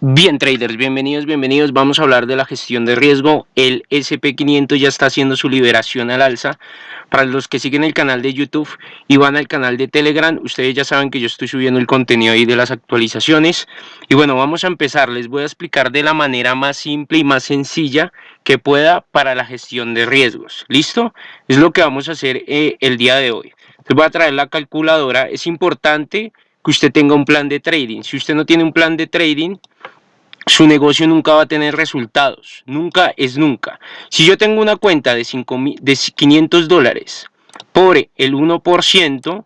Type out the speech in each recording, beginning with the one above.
Bien traders, bienvenidos, bienvenidos. Vamos a hablar de la gestión de riesgo. El SP500 ya está haciendo su liberación al alza. Para los que siguen el canal de YouTube y van al canal de Telegram, ustedes ya saben que yo estoy subiendo el contenido ahí de las actualizaciones. Y bueno, vamos a empezar. Les voy a explicar de la manera más simple y más sencilla que pueda para la gestión de riesgos. ¿Listo? Es lo que vamos a hacer eh, el día de hoy. Les voy a traer la calculadora. Es importante que usted tenga un plan de trading. Si usted no tiene un plan de trading, su negocio nunca va a tener resultados. Nunca es nunca. Si yo tengo una cuenta de, 5, de 500 dólares por el 1%,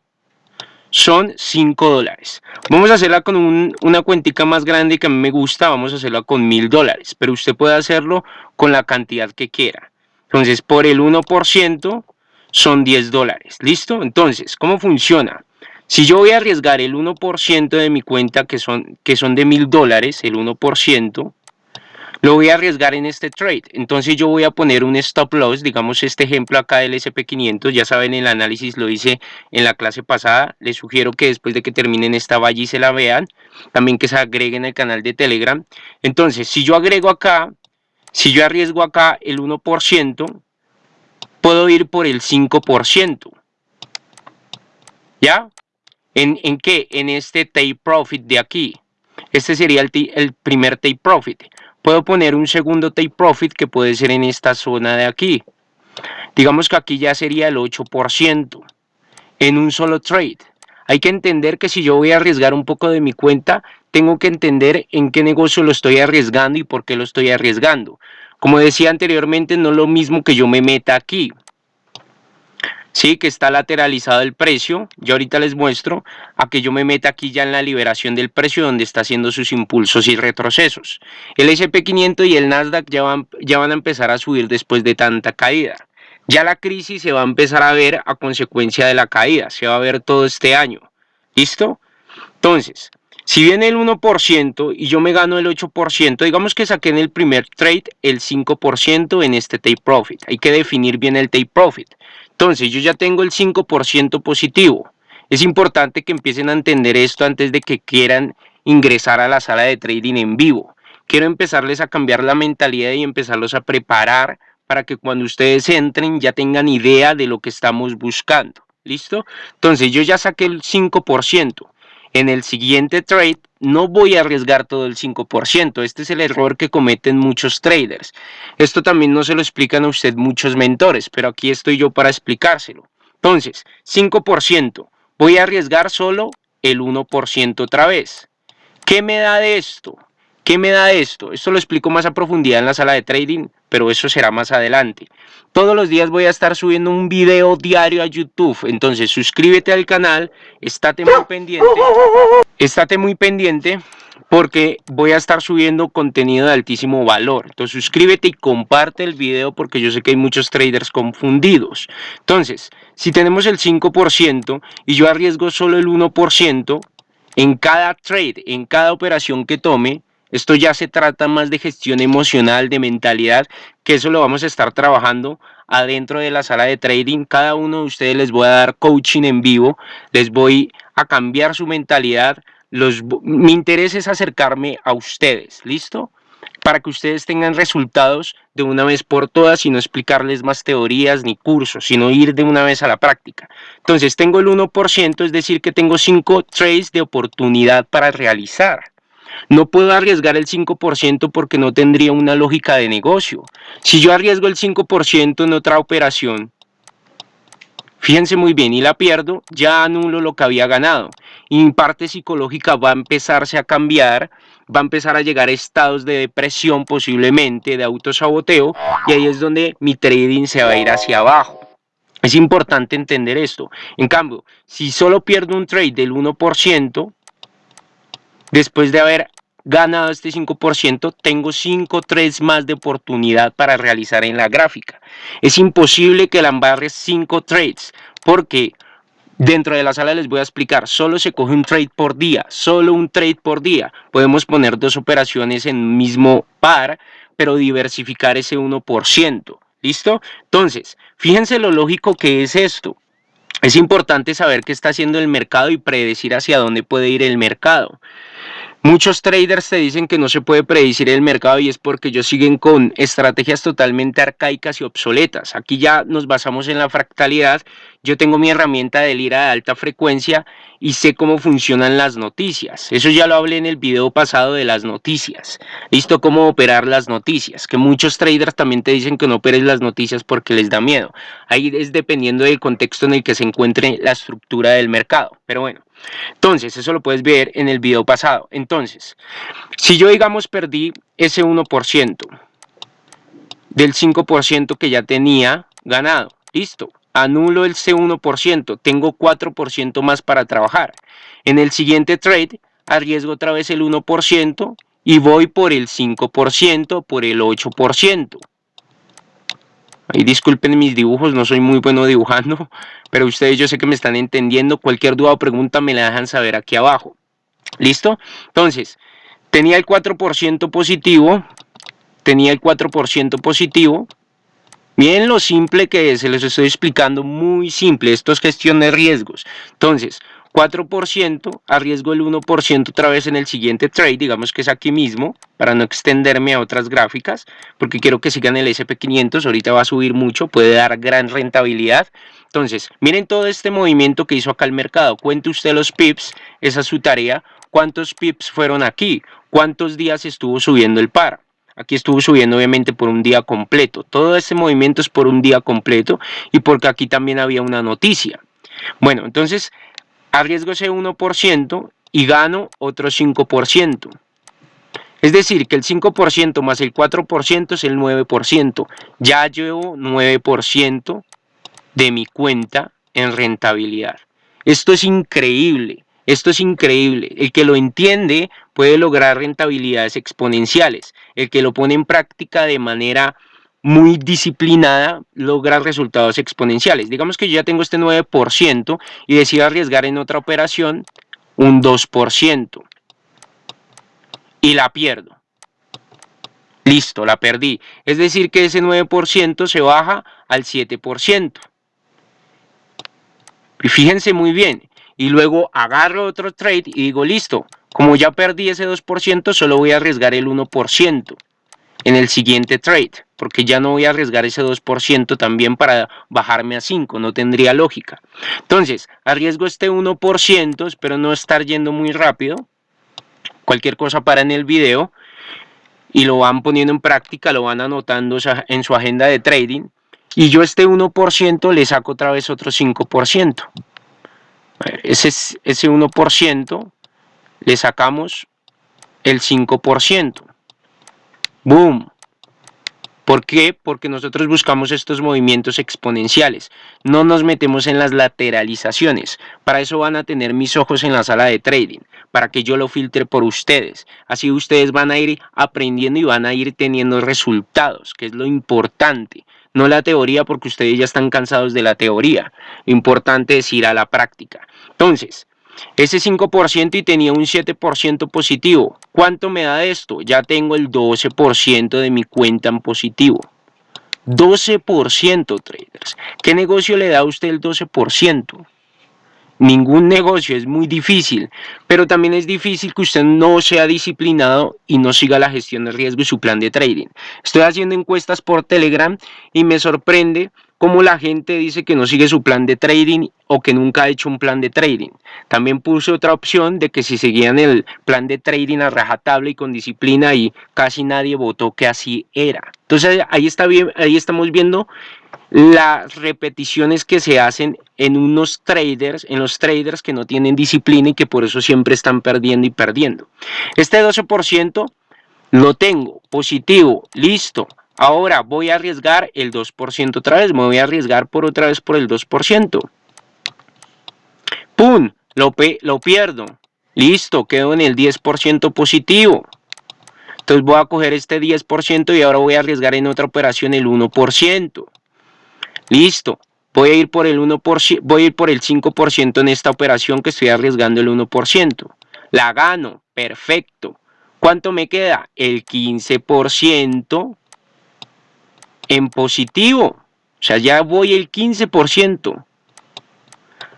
son 5 dólares. Vamos a hacerla con una cuentica más grande que a mí me gusta, vamos a hacerla con 1000 dólares, pero usted puede hacerlo con la cantidad que quiera. Entonces, por el 1% son 10 dólares. ¿Listo? Entonces, ¿cómo funciona? Si yo voy a arriesgar el 1% de mi cuenta, que son, que son de mil dólares, el 1%, lo voy a arriesgar en este trade. Entonces yo voy a poner un stop loss, digamos este ejemplo acá del SP500, ya saben el análisis lo hice en la clase pasada, les sugiero que después de que terminen esta valla y se la vean, también que se agreguen al canal de Telegram. Entonces si yo agrego acá, si yo arriesgo acá el 1%, puedo ir por el 5%. ¿Ya? ¿En, qué? En este take profit de aquí. Este sería el, el primer take profit. Puedo poner un segundo take profit que puede ser en esta zona de aquí. Digamos que aquí ya sería el 8% en un solo trade. Hay que entender que si yo voy a arriesgar un poco de mi cuenta, tengo que entender en qué negocio lo estoy arriesgando y por qué lo estoy arriesgando. Como decía anteriormente, no es lo mismo que yo me meta aquí. Sí, que está lateralizado el precio. Yo ahorita les muestro a que yo me meta aquí ya en la liberación del precio donde está haciendo sus impulsos y retrocesos. El SP500 y el Nasdaq ya van, ya van a empezar a subir después de tanta caída. Ya la crisis se va a empezar a ver a consecuencia de la caída. Se va a ver todo este año. ¿Listo? Entonces, si viene el 1% y yo me gano el 8%, digamos que saqué en el primer trade el 5% en este take profit. Hay que definir bien el take profit. Entonces, yo ya tengo el 5% positivo. Es importante que empiecen a entender esto antes de que quieran ingresar a la sala de trading en vivo. Quiero empezarles a cambiar la mentalidad y empezarlos a preparar para que cuando ustedes entren ya tengan idea de lo que estamos buscando. ¿Listo? Entonces, yo ya saqué el 5% en el siguiente trade no voy a arriesgar todo el 5%. Este es el error que cometen muchos traders. Esto también no se lo explican a usted muchos mentores, pero aquí estoy yo para explicárselo. Entonces, 5%. Voy a arriesgar solo el 1% otra vez. ¿Qué me da de esto? ¿Qué me da esto? Esto lo explico más a profundidad en la sala de trading, pero eso será más adelante. Todos los días voy a estar subiendo un video diario a YouTube, entonces suscríbete al canal, estate muy pendiente, estate muy pendiente porque voy a estar subiendo contenido de altísimo valor. Entonces suscríbete y comparte el video porque yo sé que hay muchos traders confundidos. Entonces, si tenemos el 5% y yo arriesgo solo el 1%, en cada trade, en cada operación que tome, esto ya se trata más de gestión emocional, de mentalidad, que eso lo vamos a estar trabajando adentro de la sala de trading. Cada uno de ustedes les voy a dar coaching en vivo, les voy a cambiar su mentalidad. Los, mi interés es acercarme a ustedes, ¿listo? Para que ustedes tengan resultados de una vez por todas y no explicarles más teorías ni cursos, sino ir de una vez a la práctica. Entonces tengo el 1%, es decir que tengo 5 trades de oportunidad para realizar. No puedo arriesgar el 5% porque no tendría una lógica de negocio. Si yo arriesgo el 5% en otra operación, fíjense muy bien, y la pierdo, ya anulo lo que había ganado. Y mi parte psicológica va a empezarse a cambiar, va a empezar a llegar a estados de depresión posiblemente, de autosaboteo, y ahí es donde mi trading se va a ir hacia abajo. Es importante entender esto. En cambio, si solo pierdo un trade del 1%, Después de haber ganado este 5%, tengo 5 trades más de oportunidad para realizar en la gráfica. Es imposible que la embarre 5 trades, porque dentro de la sala les voy a explicar, solo se coge un trade por día, solo un trade por día. Podemos poner dos operaciones en un mismo par, pero diversificar ese 1%. ¿Listo? Entonces, fíjense lo lógico que es esto. Es importante saber qué está haciendo el mercado y predecir hacia dónde puede ir el mercado. Muchos traders te dicen que no se puede predecir el mercado y es porque ellos siguen con estrategias totalmente arcaicas y obsoletas. Aquí ya nos basamos en la fractalidad. Yo tengo mi herramienta de lira de alta frecuencia y sé cómo funcionan las noticias. Eso ya lo hablé en el video pasado de las noticias. Listo, cómo operar las noticias. Que muchos traders también te dicen que no operes las noticias porque les da miedo. Ahí es dependiendo del contexto en el que se encuentre la estructura del mercado. Pero bueno. Entonces, eso lo puedes ver en el video pasado. Entonces, si yo digamos perdí ese 1% del 5% que ya tenía ganado, listo, anulo el C1%, tengo 4% más para trabajar. En el siguiente trade, arriesgo otra vez el 1% y voy por el 5%, por el 8%. Ahí disculpen mis dibujos, no soy muy bueno dibujando, pero ustedes yo sé que me están entendiendo. Cualquier duda o pregunta me la dejan saber aquí abajo. ¿Listo? Entonces, tenía el 4% positivo, tenía el 4% positivo. Miren lo simple que es, se les estoy explicando muy simple, esto es gestión de riesgos. Entonces, 4%, arriesgo el 1% otra vez en el siguiente trade, digamos que es aquí mismo, para no extenderme a otras gráficas, porque quiero que sigan el SP500, ahorita va a subir mucho, puede dar gran rentabilidad. Entonces, miren todo este movimiento que hizo acá el mercado, cuente usted los pips, esa es su tarea, cuántos pips fueron aquí, cuántos días estuvo subiendo el par. Aquí estuvo subiendo obviamente por un día completo. Todo este movimiento es por un día completo y porque aquí también había una noticia. Bueno, entonces arriesgo ese 1% y gano otro 5%. Es decir, que el 5% más el 4% es el 9%. Ya llevo 9% de mi cuenta en rentabilidad. Esto es increíble, esto es increíble. El que lo entiende puede lograr rentabilidades exponenciales. El que lo pone en práctica de manera muy disciplinada logra resultados exponenciales. Digamos que yo ya tengo este 9% y decido arriesgar en otra operación un 2% y la pierdo. Listo, la perdí. Es decir que ese 9% se baja al 7%. Y fíjense muy bien. Y luego agarro otro trade y digo, listo, como ya perdí ese 2%, solo voy a arriesgar el 1% en el siguiente trade, porque ya no voy a arriesgar ese 2% también para bajarme a 5, no tendría lógica. Entonces, arriesgo este 1%, espero no estar yendo muy rápido, cualquier cosa para en el video, y lo van poniendo en práctica, lo van anotando en su agenda de trading, y yo este 1% le saco otra vez otro 5%. Ese, ese 1% le sacamos el 5%. ¡Boom! ¿Por qué? Porque nosotros buscamos estos movimientos exponenciales. No nos metemos en las lateralizaciones. Para eso van a tener mis ojos en la sala de trading, para que yo lo filtre por ustedes. Así ustedes van a ir aprendiendo y van a ir teniendo resultados, que es lo importante. No la teoría porque ustedes ya están cansados de la teoría. Lo importante es ir a la práctica. Entonces, ese 5% y tenía un 7% positivo. ¿Cuánto me da esto? Ya tengo el 12% de mi cuenta en positivo. 12% traders. ¿Qué negocio le da a usted el 12%? Ningún negocio, es muy difícil, pero también es difícil que usted no sea disciplinado y no siga la gestión de riesgo y su plan de trading. Estoy haciendo encuestas por Telegram y me sorprende cómo la gente dice que no sigue su plan de trading o que nunca ha hecho un plan de trading. También puse otra opción de que si seguían el plan de trading a rajatabla y con disciplina y casi nadie votó que así era. Entonces ahí, estamos viendo las repeticiones que se hacen en unos traders, en los traders que no tienen disciplina y que por eso siempre están perdiendo y perdiendo. Este 12% lo tengo positivo, listo. Ahora voy a arriesgar el 2% otra vez, me voy a arriesgar por otra vez por el 2%. ¡Pum! Lo, lo pierdo. Listo, quedo en el 10% positivo. Entonces voy a coger este 10% y ahora voy a arriesgar en otra operación el 1%. Listo, voy a ir por el 1%, voy a ir por el 5% en esta operación que estoy arriesgando el 1%. La gano, perfecto. ¿Cuánto me queda? El 15% en positivo. O sea, ya voy el 15%.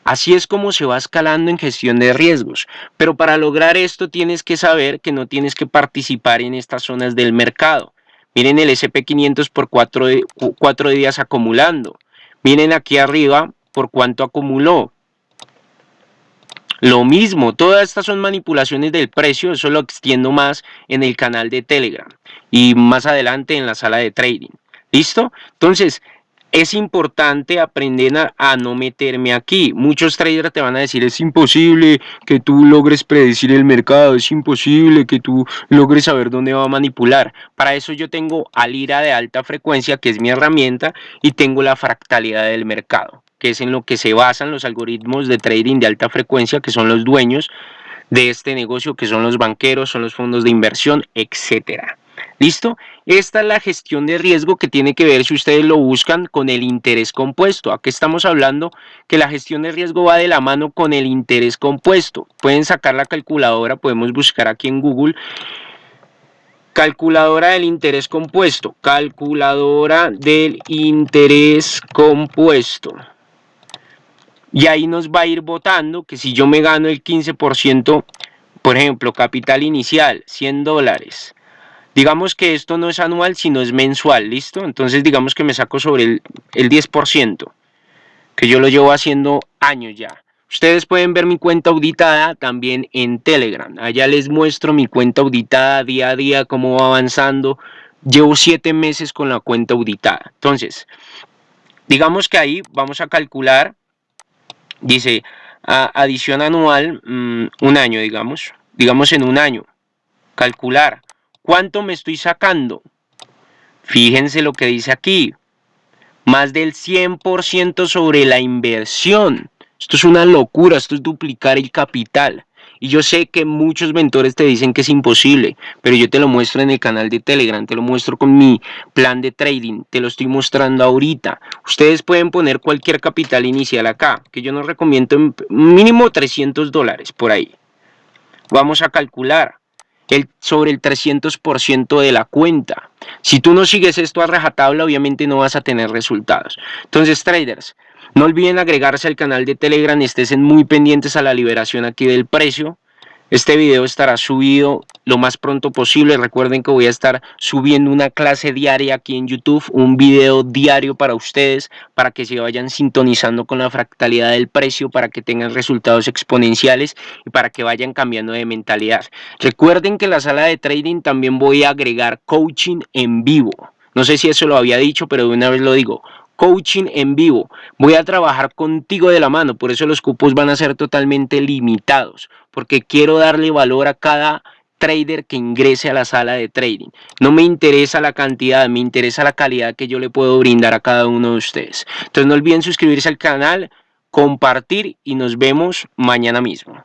Así es como se va escalando en gestión de riesgos. Pero para lograr esto tienes que saber que no tienes que participar en estas zonas del mercado. Miren el SP500 por cuatro, días acumulando. Miren aquí arriba por cuánto acumuló. Lo mismo, todas estas son manipulaciones del precio, eso lo extiendo más en el canal de Telegram y más adelante en la sala de trading. ¿Listo? Entonces, es importante aprender a, no meterme aquí. Muchos traders te van a decir, es imposible que tú logres predecir el mercado, es imposible que tú logres saber dónde va a manipular. Para eso yo tengo Alira de alta frecuencia, que es mi herramienta, y tengo la fractalidad del mercado, que es en lo que se basan los algoritmos de trading de alta frecuencia, que son los dueños de este negocio, que son los banqueros, son los fondos de inversión, etcétera. ¿Listo? Esta es la gestión de riesgo que tiene que ver, si ustedes lo buscan, con el interés compuesto. Aquí estamos hablando que la gestión de riesgo va de la mano con el interés compuesto. Pueden sacar la calculadora, podemos buscar aquí en Google. Calculadora del interés compuesto. Calculadora del interés compuesto. Y ahí nos va a ir votando que si yo me gano el 15%, por ejemplo, capital inicial, 100 dólares Digamos que esto no es anual, sino es mensual, ¿listo? Entonces digamos que me saco sobre el, el 10%, que yo lo llevo haciendo años ya. Ustedes pueden ver mi cuenta auditada también en Telegram. Allá les muestro mi cuenta auditada día a día, cómo va avanzando. Llevo siete meses con la cuenta auditada. Entonces, digamos que ahí vamos a calcular, dice, adición anual, mm, un año, digamos. Digamos en un año. Calcular ¿Cuánto me estoy sacando? Fíjense lo que dice aquí. Más del 100% sobre la inversión. Esto es una locura, esto es duplicar el capital. Y yo sé que muchos mentores te dicen que es imposible, pero yo te lo muestro en el canal de Telegram, te lo muestro con mi plan de trading, te lo estoy mostrando ahorita. Ustedes pueden poner cualquier capital inicial acá, que yo no recomiendo mínimo 300 dólares por ahí. Vamos a calcular el, sobre el 300% de la cuenta. Si tú no sigues esto a rajatabla, obviamente no vas a tener resultados. Entonces, traders, no olviden agregarse al canal de Telegram estén muy pendientes a la liberación aquí del precio. Este video estará subido lo más pronto posible. Recuerden que voy a estar subiendo una clase diaria aquí en YouTube, un video diario para ustedes, para que se vayan sintonizando con la fractalidad del precio, para que tengan resultados exponenciales y para que vayan cambiando de mentalidad. Recuerden que en la sala de trading también voy a agregar coaching en vivo. No sé si eso lo había dicho, pero de una vez lo digo coaching en vivo. Voy a trabajar contigo de la mano, por eso los cupos van a ser totalmente limitados, porque quiero darle valor a cada trader que ingrese a la sala de trading. No me interesa la cantidad, me interesa la calidad que yo le puedo brindar a cada uno de ustedes. Entonces no olviden suscribirse al canal, compartir y nos vemos mañana mismo.